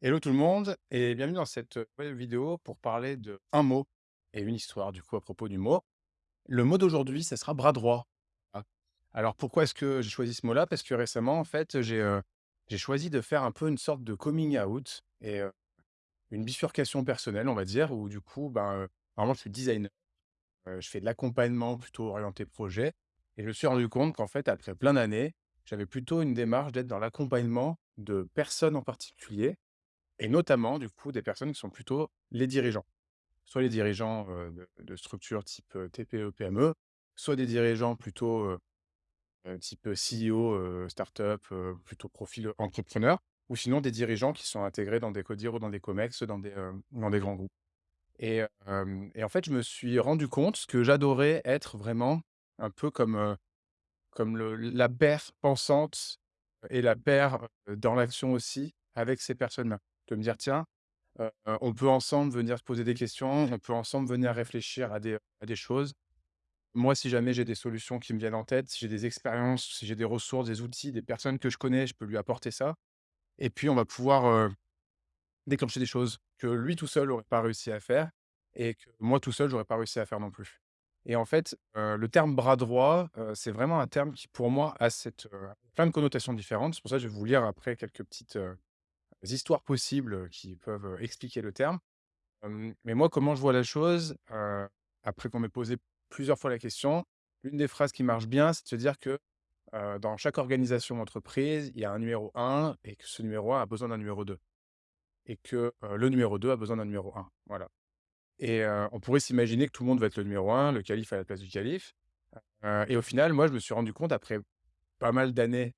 Hello tout le monde et bienvenue dans cette vidéo pour parler de un mot et une histoire du coup à propos du mot. Le mot d'aujourd'hui, ça sera bras droit. Ah. Alors pourquoi est-ce que j'ai choisi ce mot-là? Parce que récemment, en fait, j'ai euh, choisi de faire un peu une sorte de coming out et une bifurcation personnelle, on va dire, où du coup, ben, euh, normalement, je suis designer, je fais de l'accompagnement plutôt orienté projet et je me suis rendu compte qu'en fait, après plein d'années, j'avais plutôt une démarche d'être dans l'accompagnement de personnes en particulier et notamment, du coup, des personnes qui sont plutôt les dirigeants. Soit les dirigeants, de structures type, heu, TPE-PME, soit des dirigeants plutôt, type, CEO, heu, start-up, plutôt profil, entrepreneur ou sinon des dirigeants qui sont intégrés dans des CODIR ou dans des COMEX, dans des, dans des grands groupes et et en fait, je me suis rendu compte que j'adorais être vraiment un peu comme, comme la paire pensante et la paire, dans l'action aussi avec ces personnes-là. De me dire: «Tiens, on peut ensemble venir se poser des questions, on peut ensemble venir réfléchir à des à des choses. Moi, si jamais j'ai des solutions qui me viennent en tête, si j'ai des expériences, si j'ai des ressources, des outils, des personnes que je connais, je peux lui apporter ça et puis on va pouvoir, déclencher des choses que lui tout seul aurait pas réussi à faire et que moi tout seul, j'aurais pas réussi à faire non plus et en fait, le terme bras droit, c'est vraiment un terme qui pour moi a cette, plein de connotations différentes. C'est pour ça que je vais vous lire après quelques petites, histoires possibles, qui peuvent, expliquer le terme. Mais moi, comment je vois la chose, après qu'on m'ait posé plusieurs fois la question, l'une des phrases qui marche bien, c'est de se dire que, dans chaque organisation d'entreprise, il y a un numéro un et que ce numéro un a besoin d'un numéro 2 et que, le numéro 2 a besoin d'un numéro un. Voilà et on pourrait s'imaginer que tout le monde va être le numéro un, le calife à la place du calife, et au final, moi, je me suis rendu compte après pas mal d'années,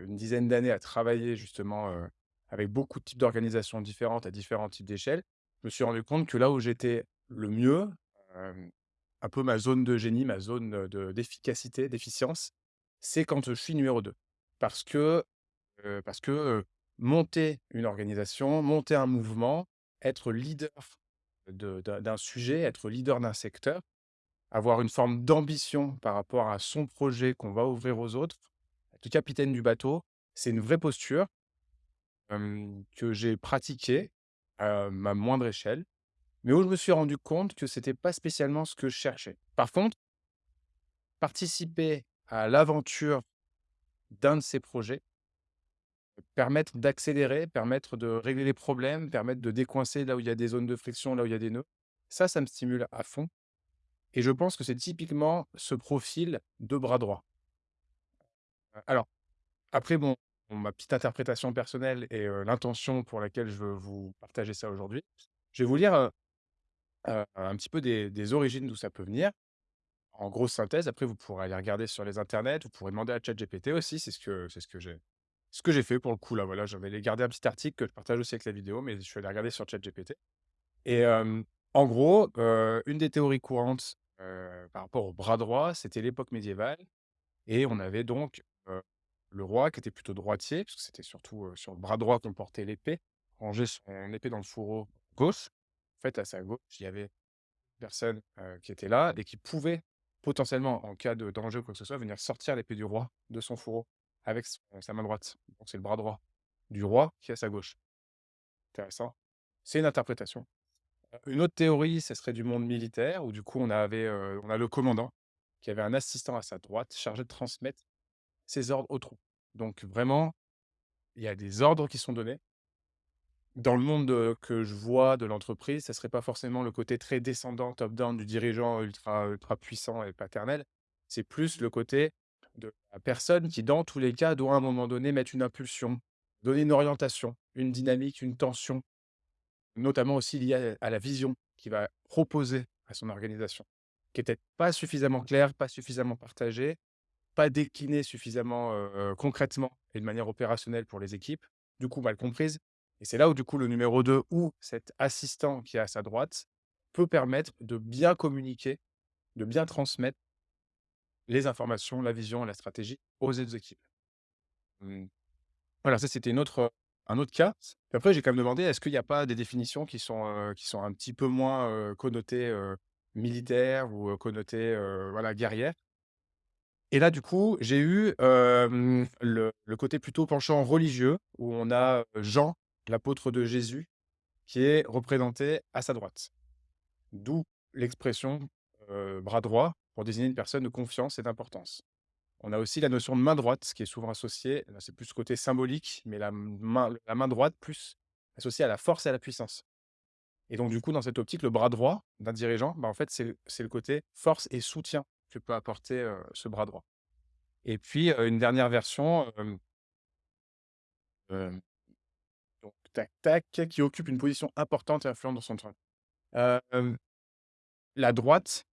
une dizaine d'années à travailler justement, avec beaucoup de types d'organisations différentes à différents types d'échelles. Je me suis rendu compte que là où j'étais le mieux, un peu ma zone de génie, ma zone, d'efficacité, d'efficience, c'est quand je suis numéro 2. Parce que, parce que, monter une organisation, monter un mouvement, être leader de d'un sujet, être leader d'un secteur, avoir une forme d'ambition par rapport à son projet qu'on va ouvrir aux autres, être capitaine du bateau, c'est une vraie posture, que j'ai pratiquée à ma moindre échelle, mais où je me suis rendu compte que c'était pas spécialement ce que je cherchais. Par contre, participer à l'aventure d'un de ces projets, permettre d'accélérer, permettre de régler les problèmes, permettre de décoincer là où il y a des zones de friction, là où il y a des nœuds, ça, ça me stimule à fond et je pense que c'est typiquement ce profil de bras droit. alors Après bon, ma petite interprétation personnelle et l'intention pour laquelle je veux vous partager ça aujourd'hui, je vais vous lire, un petit peu des origines d'où ça peut venir. En grosse synthèse, après vous pourrez aller regarder sur les internets, vous pourrez demander à ChatGPT aussi, c'est ce que c'est ce que j'ai ce que j'ai fait pour le coup là, voilà, j'avais gardé un petit article que je partage aussi avec la vidéo, mais je suis allé regarder sur ChatGPT et en gros, une des théories courantes, par rapport au bras droit, c'était l'époque médiévale et on avait donc, le roi qui était plutôt droitier, parce que c'était surtout, sur le bras droit qu'on portait l'épée, ranger son épée dans le fourreau gauche. En fait, à sa gauche, il y avait personne, qui était là et qui pouvait potentiellement, en cas de danger ou quoi que ce soit, venir sortir l'épée du roi de son fourreau avec sa main droite. Donc c'est le bras droit du roi qui est à sa gauche. Intéressant. C'est une interprétation. Une autre théorie, ce serait du monde militaire où du coup on avait, on a le commandant qui avait un assistant à sa droite chargé de transmettre ses ordres aux troupes. Donc vraiment, il y a des ordres qui sont donnés. Dans le monde, que je vois de l'entreprise, ça serait pas forcément le côté très descendant, top down du dirigeant ultra ultra puissant et paternel. C'est plus le côté de la personne qui, dans tous les cas, doit à un moment donné mettre une impulsion, donner une orientation, une dynamique, une tension, notamment aussi liée à la vision qu'il va proposer à son organisation, qui est peut-être pas suffisamment claire, pas suffisamment partagée pas déclinée suffisamment, concrètement et de manière opérationnelle pour les équipes, du coup mal comprise et c'est là où du coup le numéro 2 ou cet assistant qui est à sa droite peut permettre de bien communiquer, de bien transmettre les informations, la vision, la stratégie aux autres équipes. Mmh, voilà, ça c'était une autre, un autre cas. Puis après j'ai quand même demandé, est-ce qu'il n'y a pas des définitions qui sont, qui sont un petit peu moins, connotées, militaires ou, connotées, voilà guerrières? Et là, du coup, j'ai eu, le côté plutôt penchant religieux où on a, Jean. l'apôtre de Jésus, qui est représenté à sa droite. D'où l'expression, bras droit pour désigner une personne de confiance et d'importance. On a aussi la notion de main droite, qui est souvent associée, c'est plus côté symbolique, mais la main droite plus associée à la force et à la puissance. Et donc du coup, dans cette optique, le bras droit d'un dirigeant, bah, en fait, c'est le côté force et soutien que peut apporter, ce bras droit. Et puis, une dernière version, donc tac qui occupe une position importante et influente dans son travail. La droite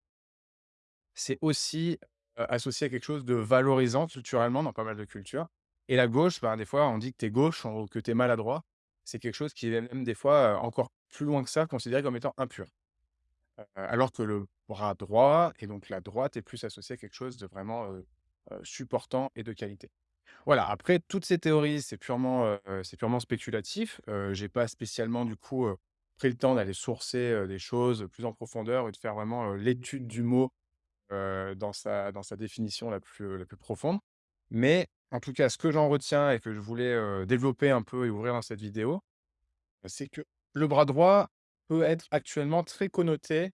c'est aussi, associé à quelque chose de valorisant culturellement dans pas mal de cultures et la gauche, ben, des fois, on dit que tu es gauche ou que tu es maladroit. C'est quelque chose qui est même des fois, encore plus loin que ça, considéré comme étant impur. Alors que le bras droit et donc la droite est plus associée à quelque chose de vraiment, supportant et de qualité. Voilà, après toutes ces théories, c'est purement, c'est purement spéculatif. Heu, j'ai pas spécialement du coup, pris le temps d'aller sourcer, des choses plus en profondeur et de faire vraiment, l'étude du mot, dans sa dans sa définition la plus, la plus profonde. Mais en tout cas, ce que j'en retiens et que je voulais, développer un peu et ouvrir dans cette vidéo, c'est que le bras droit peut être actuellement très connoté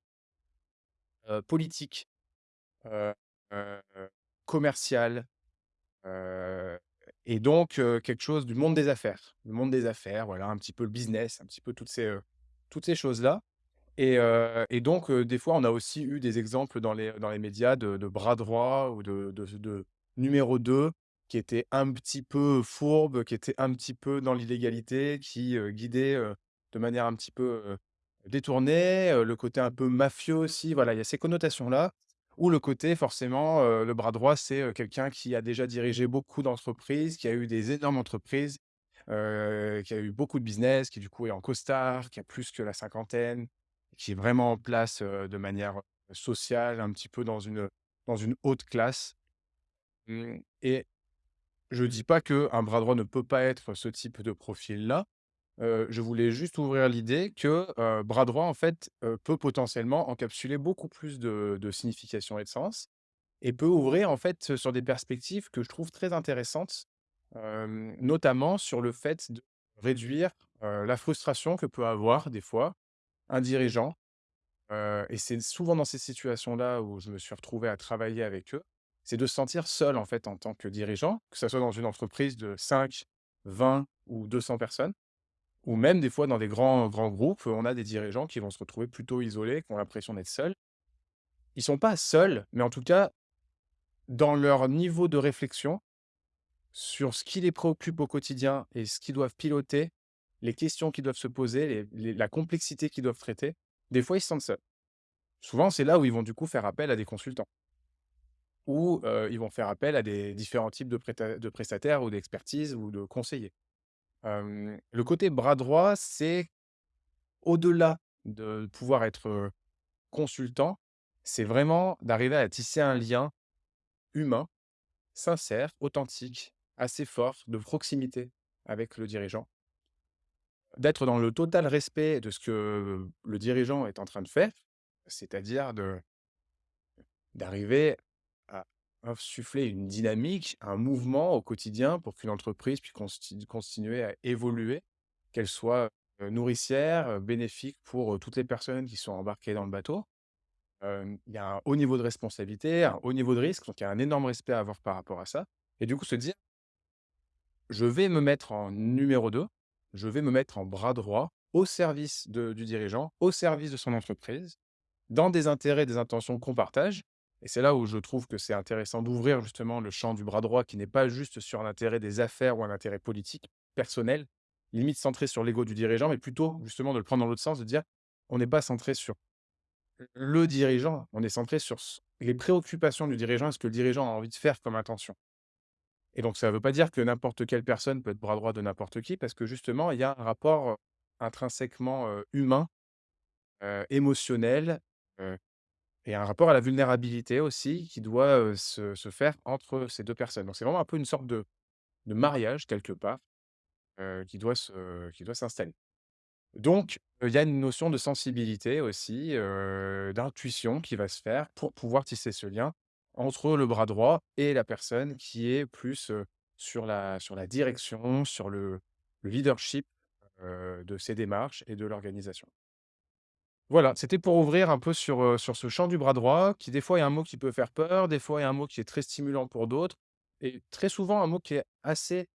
heu, politique, heu heu, commercial, heu et donc quelque chose du monde des affaires. Le monde des affaires, voilà, un petit peu le business, un petit peu toutes ces, toutes ces choses-là et et donc des fois, on a aussi eu des exemples dans les dans les médias de bras droit ou de de numéro 2 qui étaient un petit peu fourbes, qui étaient un petit peu dans l'illégalité, qui, heu, guidaient, heu, de manière un petit peu, heu, le côté un peu mafieux aussi. Voilà, il y a ces connotations-là ou le côté forcément, le bras droit, c'est, quelqu'un qui a déjà dirigé beaucoup d'entreprises, qui a eu des énormes entreprises, qui a eu beaucoup de business, qui du coup est en costard, qui a plus que la cinquantaine, qui est vraiment en place, de manière, sociale, un petit peu dans une, dans une haute classe. Mmh et je dis pas qu'un bras droit ne peut pas être ce type de profil-là. Heu, je voulais juste ouvrir l'idée que, heu, bras droit, en fait, heu, peut potentiellement encapsuler beaucoup plus de de signification et de sens et peut ouvrir, en fait, sur des perspectives que je trouve très intéressantes, hem, notamment sur le fait de réduire, heu, la frustration que peut avoir des fois un dirigeant Heu et c'est souvent dans ces situations-là où je me suis retrouvé à travailler avec eux, c'est de se sentir seul, en fait, en tant que dirigeant, que ça soit dans une entreprise de 5, 20 ou 200 personnes ou même des fois dans des grands grands groupes, on a des dirigeants qui vont se retrouver plutôt isolés, qui ont l'impression d'être seuls. Ils sont pas seuls, mais en tout cas, dans leur niveau de réflexion sur ce qui les préoccupe au quotidien et ce qu'ils doivent piloter, les questions qu'ils doivent se poser, la complexité qu'ils doivent traiter, des fois, ils se sentent seuls. Souvent, c'est là où ils vont du coup faire appel à des consultants ou, heu, ils vont faire appel à des différents types de de prestataires ou d'expertise ou de conseillers. Le côté bras droit, c'est au-delà de pouvoir être, consultant, c'est vraiment d'arriver à tisser un lien humain, sincère, authentique, assez fort, de proximité avec le dirigeant. D'être dans le total respect de ce que le dirigeant est en train de faire, c'est-à-dire de D'arriver insuffler une dynamique, un mouvement au quotidien pour qu'une entreprise puisse continuer à évoluer, qu'elle soit, nourricière, bénéfique pour, toutes les personnes qui sont embarquées dans le bateau. Il y a un haut niveau de responsabilité, un haut niveau de risque, donc il y a un énorme respect à avoir par rapport à ça et du coup se dire: «Je vais me mettre en numéro 2, je vais me mettre en bras droit au service de du dirigeant, au service de son entreprise, dans des intérêts, des intentions qu'on partage et c'est là où je trouve que c'est intéressant d'ouvrir justement le champ du bras droit qui n'est pas juste sur l'intérêt des affaires ou un intérêt politique, personnel, limite centré sur l'ego du dirigeant, mais plutôt justement de le prendre dans l'autre sens, de dire: «On n'est pas centré sur le dirigeant, on est centré sur les préoccupations du dirigeant ce que le dirigeant a envie de faire comme intention» et donc ça ne veut pas dire que n'importe quelle personne peut être bras droit de n'importe qui parce que justement il y a un rapport, heu, intrinsèquement, heu, humain, heu, émotionnel, Et un rapport à la vulnérabilité aussi qui doit, se se faire entre ces 2 personnes. Donc c'est vraiment un peu une sorte de de mariage quelque part, qui doit s'installer. Donc, il y a une notion de sensibilité aussi, d'intuition qui va se faire pour pouvoir tisser ce lien entre le bras droit et la personne qui est plus, sur la sur la direction, sur le le leadership de ses démarches et de l'organisation. Voilà, c'était pour ouvrir un peu sur, ce champ du bras droit qui des fois est un mot qui peut faire peur, des fois est un mot qui est très stimulant pour d'autres et très souvent un mot qui est assez,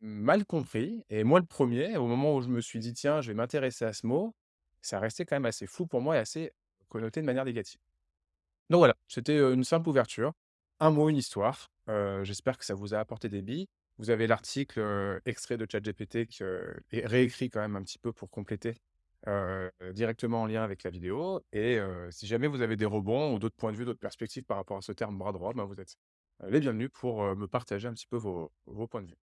mal compris et moi le premier, au moment où je me suis dit: «Tiens, je vais m'intéresser à ce mot», ça restait quand même assez flou pour moi et assez connoté de manière négative. Donc voilà, c'était, une simple ouverture. Un mot, une histoire. J'espère que ça vous a apporté des billes. Vous avez l'article, extrait de ChatGPT que et réécrit quand même un petit peu pour compléter, heu, directement en lien avec la vidéo et heu, si jamais vous avez des rebonds ou d'autres points de vue, d'autres perspectives par rapport à ce terme bras droit, ben, vous êtes, heu, les bienvenus pour, me partager un petit peu vos points de vue.